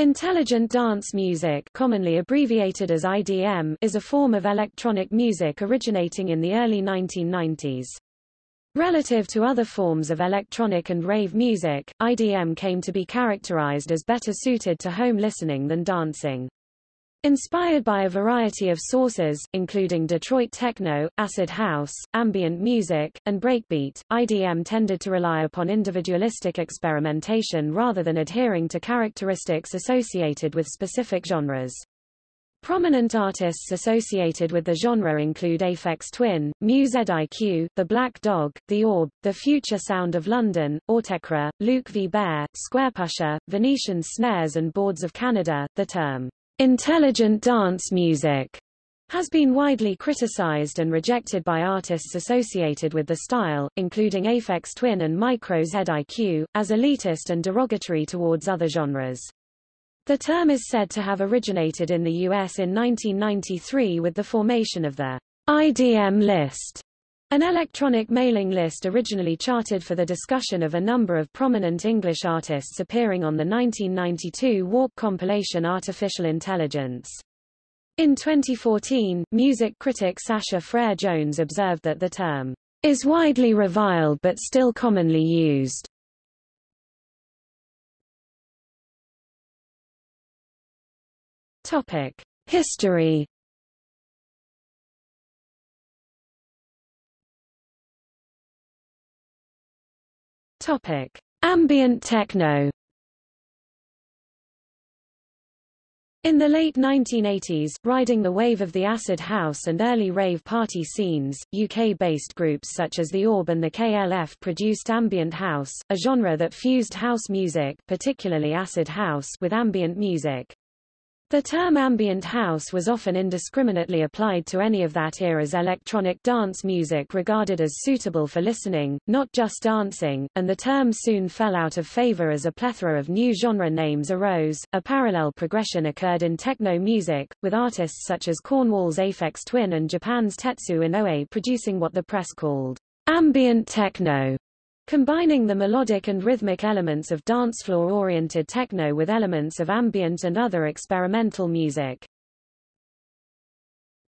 Intelligent dance music commonly abbreviated as IDM is a form of electronic music originating in the early 1990s. Relative to other forms of electronic and rave music, IDM came to be characterized as better suited to home listening than dancing. Inspired by a variety of sources, including Detroit techno, acid house, ambient music, and breakbeat, IDM tended to rely upon individualistic experimentation rather than adhering to characteristics associated with specific genres. Prominent artists associated with the genre include Aphex Twin, Mu-ZIQ, The Black Dog, The Orb, The Future Sound of London, Autechre, Luke Vibert, Squarepusher, Venetian Snares and Boards of Canada. The term Intelligent dance music has been widely criticized and rejected by artists associated with the style, including Aphex Twin and Micro ZIQ, as elitist and derogatory towards other genres. The term is said to have originated in the U.S. in 1993 with the formation of the IDM list, an electronic mailing list originally charted for the discussion of a number of prominent English artists appearing on the 1992 Warp compilation Artificial Intelligence. In 2014, music critic Sasha Frere Jones observed that the term is widely reviled but still commonly used. Topic: History Topic: Ambient techno. In the late 1980s, riding the wave of the acid house and early rave party scenes, UK-based groups such as The Orb and the KLF produced ambient house, a genre that fused house music particularly acid house with ambient music. The term ambient house was often indiscriminately applied to any of that era's electronic dance music regarded as suitable for listening, not just dancing, and the term soon fell out of favor as a plethora of new genre names arose. A parallel progression occurred in techno music, with artists such as Cornwall's Aphex Twin and Japan's Tetsu Inoue producing what the press called ambient techno. Combining the melodic and rhythmic elements of dance floor-oriented techno with elements of ambient and other experimental music.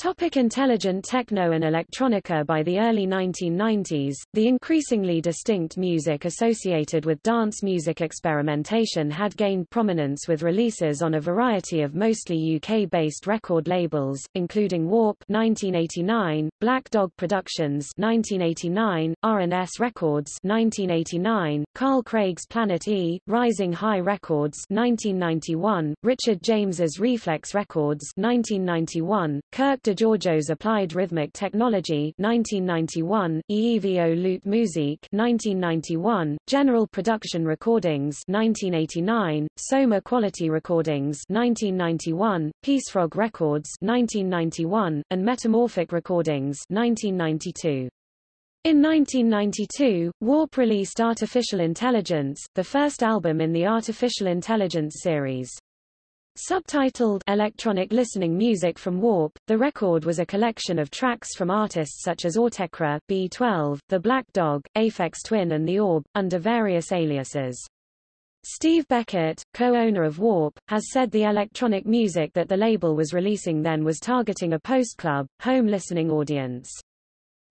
Topic intelligent techno and electronica. By the early 1990s, the increasingly distinct music associated with dance music experimentation had gained prominence with releases on a variety of mostly UK-based record labels, including Warp 1989, Black Dog Productions 1989, R&S Records 1989, Carl Craig's Planet E, Rising High Records 1991, Richard James's Reflex Records 1991, Kirk DeGiorgio's Applied Rhythmic Technology 1991, EEVO Lute Muzique 1991, General Production Recordings 1989, Soma Quality Recordings 1991, Peacefrog Records 1991, and Metamorphic Recordings 1992. In 1992, Warp released Artificial Intelligence, the first album in the Artificial Intelligence series. Subtitled Electronic Listening Music from Warp, the record was a collection of tracks from artists such as Autechre, B12, The Black Dog, Aphex Twin and The Orb, under various aliases. Steve Beckett, co-owner of Warp, has said the electronic music that the label was releasing then was targeting a post-club, home listening audience.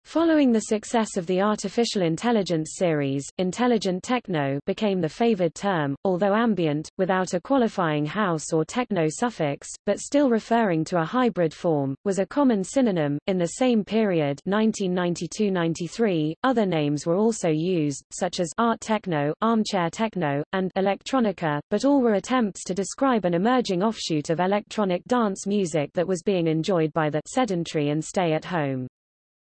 Following the success of the artificial intelligence series, intelligent techno became the favored term, although ambient, without a qualifying house or techno suffix, but still referring to a hybrid form, was a common synonym. In the same period 1992-93, other names were also used, such as art techno, armchair techno, and electronica, but all were attempts to describe an emerging offshoot of electronic dance music that was being enjoyed by the sedentary and stay-at-home.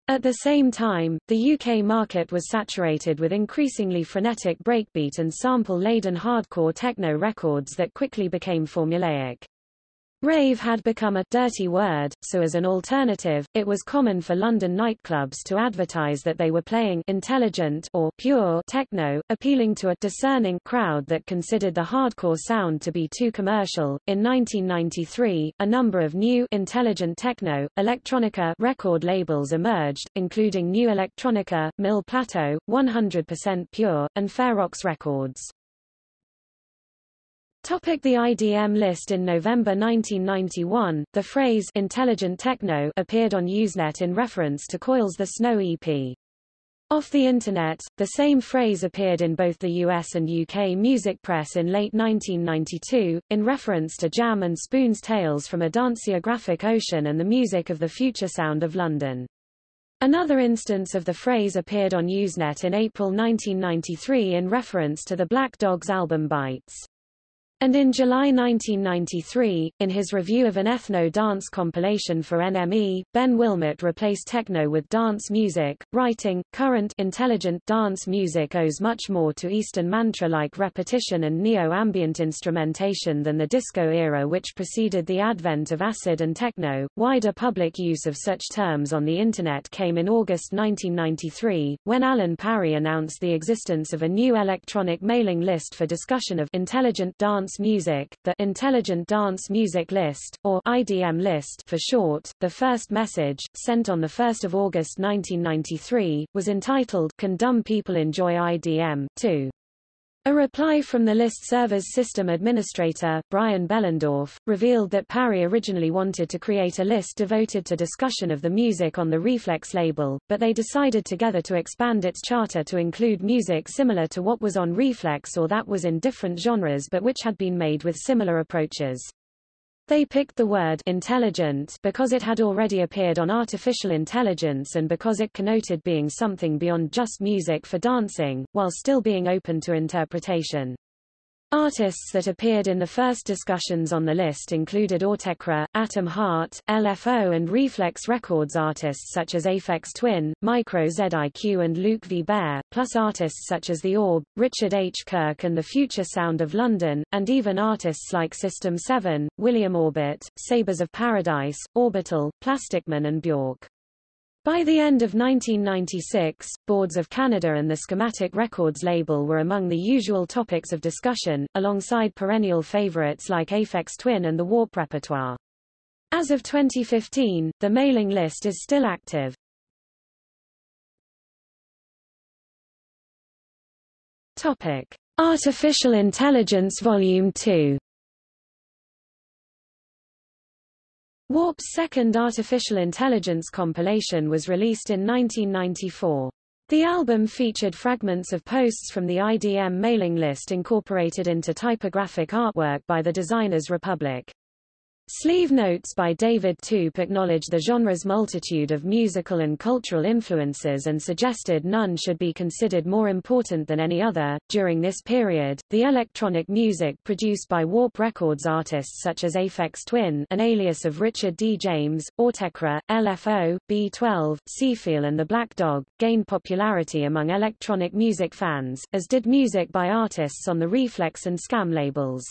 At the same time, the UK market was saturated with increasingly frenetic breakbeat and sample-laden hardcore techno records that quickly became formulaic. Rave had become a dirty word, so as an alternative, it was common for London nightclubs to advertise that they were playing intelligent or pure techno, appealing to a discerning crowd that considered the hardcore sound to be too commercial. In 1993, a number of new intelligent techno, electronica record labels emerged, including New Electronica, Mille Plateaux, 100% Pure, and Ferox Records. Topic the IDM list In November 1991, the phrase intelligent techno appeared on Usenet in reference to Coil's The Snow EP. Off the Internet, the same phrase appeared in both the US and UK music press in late 1992, in reference to Jam and Spoon's Tales from a Danceographic Ocean and the music of the future sound of London. Another instance of the phrase appeared on Usenet in April 1993 in reference to the Black Dogs album Bytes. And in July 1993, in his review of an ethno-dance compilation for NME, Ben Willmott replaced techno with dance music, writing, current intelligent dance music owes much more to Eastern mantra-like repetition and neo-ambient instrumentation than the disco era which preceded the advent of acid and techno. Wider public use of such terms on the Internet came in August 1993, when Alan Parry announced the existence of a new electronic mailing list for discussion of intelligent dance Dance Music, the Intelligent Dance Music List, or IDM list for short. The first message, sent on 1 August 1993, was entitled Can Dumb People Enjoy IDM? 2. A reply from the list server's system administrator, Brian Behlendorf, revealed that Parry originally wanted to create a list devoted to discussion of the music on the Reflex label, but they decided together to expand its charter to include music similar to what was on Reflex or that was in different genres but which had been made with similar approaches. They picked the word intelligent because it had already appeared on artificial intelligence and because it connoted being something beyond just music for dancing, while still being open to interpretation. Artists that appeared in the first discussions on the list included Autechre, Atom Heart, LFO and Reflex Records artists such as Aphex Twin, Micro ZIQ and Luke Vibert, plus artists such as The Orb, Richard H. Kirk and The Future Sound of London, and even artists like System 7, William Orbit, Sabres of Paradise, Orbital, Plasticman and Bjork. By the end of 1996, Boards of Canada and the Schematic Records label were among the usual topics of discussion, alongside perennial favorites like Aphex Twin and the Warp repertoire. As of 2015, the mailing list is still active. Topic: Artificial Intelligence Volume 2 Warp's second artificial intelligence compilation was released in 1994. The album featured fragments of posts from the IDM mailing list incorporated into typographic artwork by the Designers Republic. Sleeve notes by David Toop acknowledge the genre's multitude of musical and cultural influences and suggested none should be considered more important than any other. During this period, the electronic music produced by Warp Records artists such as Aphex Twin, an alias of Richard D. James, Autechre, LFO, B12, Seefeel and the Black Dog, gained popularity among electronic music fans, as did music by artists on the Reflex and Skam labels.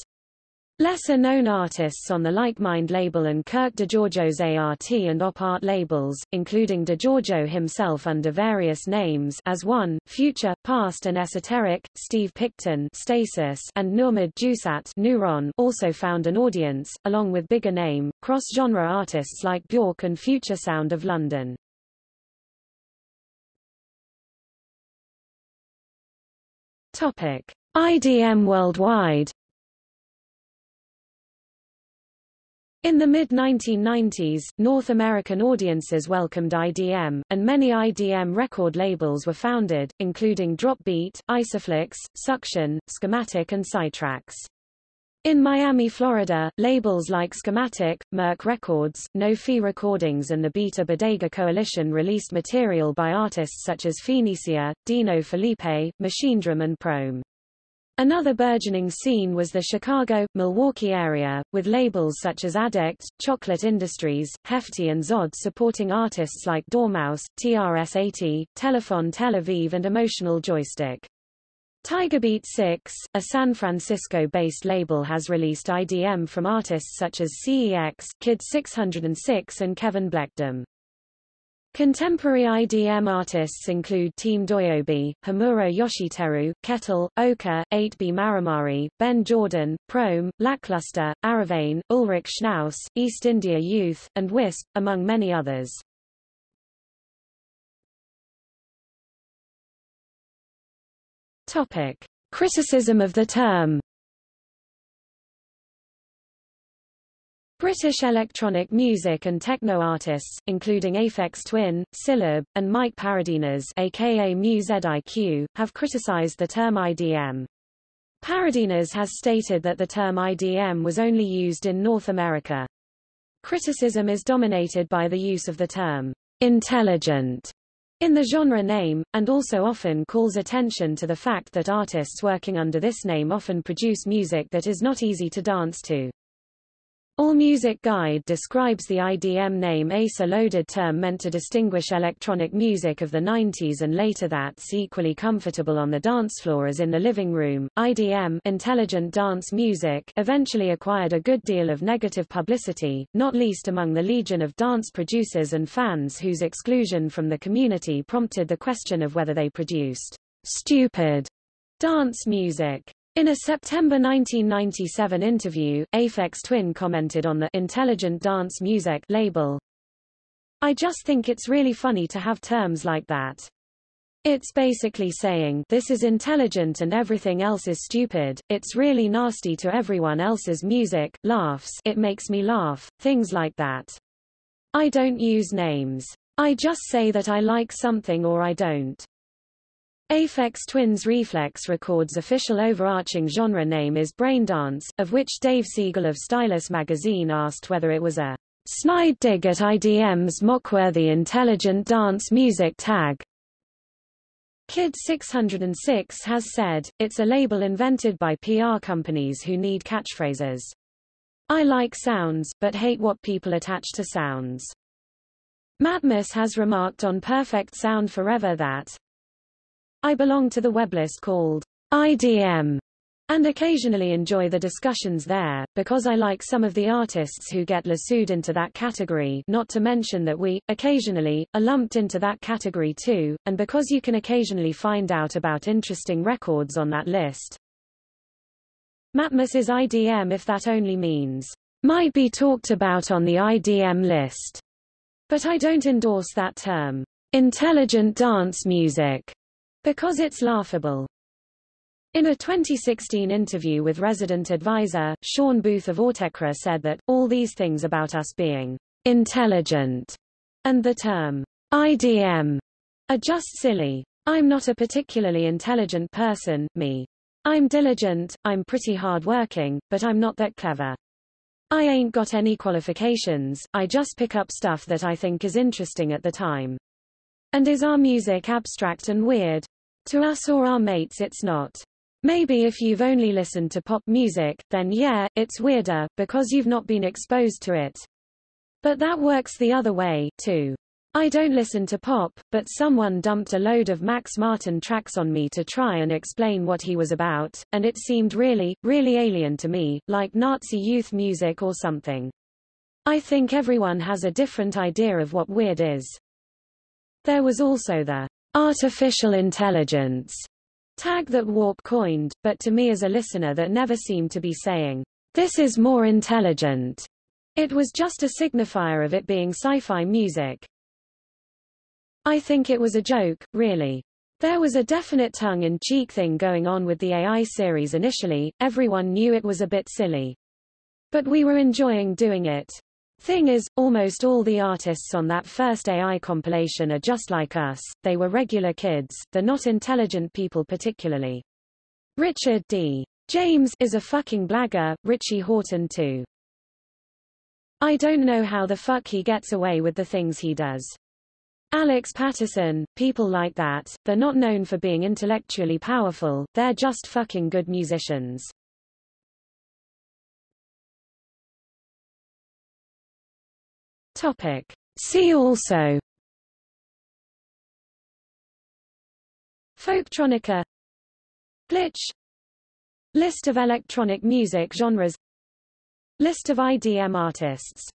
Lesser-known artists on the Like-Mind label and Kirk DeGiorgio's ART and Op Art labels, including DeGiorgio himself under various names as one, Future, Past and Esoteric, Steve Picton Stasis and Nurmad Jusat Nuron also found an audience, along with bigger name, cross-genre artists like Bjork and Future Sound of London. Topic. IDM worldwide In the mid-1990s, North American audiences welcomed IDM, and many IDM record labels were founded, including Dropbeat, Isophlux, Suction, Schematic and Sidetracks. In Miami, Florida, labels like Schematic, Merc Records, Nophi Recordings and the Beta Bodega Coalition released material by artists such as Phoenicia, Dino Felipe, Machinedrum and Proem. Another burgeoning scene was the Chicago, Milwaukee area, with labels such as Addict, Chocolate Industries, Hefty and Zod supporting artists like Dormouse, TRS-80, Telephone Tel Aviv and Emotional Joystick. Tigerbeat 6, a San Francisco-based label has released IDM from artists such as CEX, Kid 606 and Kevin Blechdom. Contemporary IDM artists include Team Doyobi, Hamuro Yoshiteru, Kettle, Oka, 8B Maramari, Ben Jordan, Proem, Lackluster, Aravane, Ulrich Schnauss, East India Youth, and Wisp, among many others. Topic. Criticism of the term British electronic music and techno artists, including Aphex Twin, Cylob, and Mike Paradinas aka Mu-ZIQ, have criticized the term IDM. Paradinas has stated that the term IDM was only used in North America. Criticism is dominated by the use of the term intelligent in the genre name, and also often calls attention to the fact that artists working under this name often produce music that is not easy to dance to. AllMusic Guide describes the IDM name as a loaded term meant to distinguish electronic music of the 90s and later that's equally comfortable on the dance floor as in the living room. IDM intelligent dance music eventually acquired a good deal of negative publicity, not least among the legion of dance producers and fans whose exclusion from the community prompted the question of whether they produced stupid dance music. In a September 1997 interview, Aphex Twin commented on the intelligent dance music label. I just think it's really funny to have terms like that. It's basically saying, this is intelligent and everything else is stupid, it's really nasty to everyone else's music, laughs, it makes me laugh, things like that. I don't use names. I just say that I like something or I don't. Aphex Twins Reflex Records' official overarching genre name is Braindance, of which Dave Siegel of Stylus magazine asked whether it was a snide dig at IDM's mockworthy intelligent dance music tag. Kid 606 has said, it's a label invented by PR companies who need catchphrases. I like sounds, but hate what people attach to sounds. Matmos has remarked on Perfect Sound Forever that, I belong to the weblist called IDM and occasionally enjoy the discussions there, because I like some of the artists who get lassoed into that category not to mention that we, occasionally, are lumped into that category too, and because you can occasionally find out about interesting records on that list. Matmos is IDM if that only means, might be talked about on the IDM list. But I don't endorse that term. Intelligent dance music because it's laughable. In a 2016 interview with resident advisor, Sean Booth of Autechre said that, all these things about us being intelligent and the term IDM are just silly. I'm not a particularly intelligent person, me. I'm diligent, I'm pretty hard-working, but I'm not that clever. I ain't got any qualifications, I just pick up stuff that I think is interesting at the time. And is our music abstract and weird? To us or our mates it's not. Maybe if you've only listened to pop music, then yeah, it's weirder, because you've not been exposed to it. But that works the other way, too. I don't listen to pop, but someone dumped a load of Max Martin tracks on me to try and explain what he was about, and it seemed really, really alien to me, like Nazi youth music or something. I think everyone has a different idea of what weird is. There was also the artificial intelligence tag that Warp coined, but to me as a listener that never seemed to be saying, this is more intelligent. It was just a signifier of it being sci-fi music. I think it was a joke, really. There was a definite tongue-in-cheek thing going on with the AI series initially, everyone knew it was a bit silly. But we were enjoying doing it. Thing is, almost all the artists on that first AI compilation are just like us, they were regular kids, they're not intelligent people particularly. Richard D. James is a fucking blagger, Richie Hawtin too. I don't know how the fuck he gets away with the things he does. Alex Paterson, people like that, they're not known for being intellectually powerful, they're just fucking good musicians. Topic. See also. Folktronica. Glitch. List of electronic music genres. List of IDM artists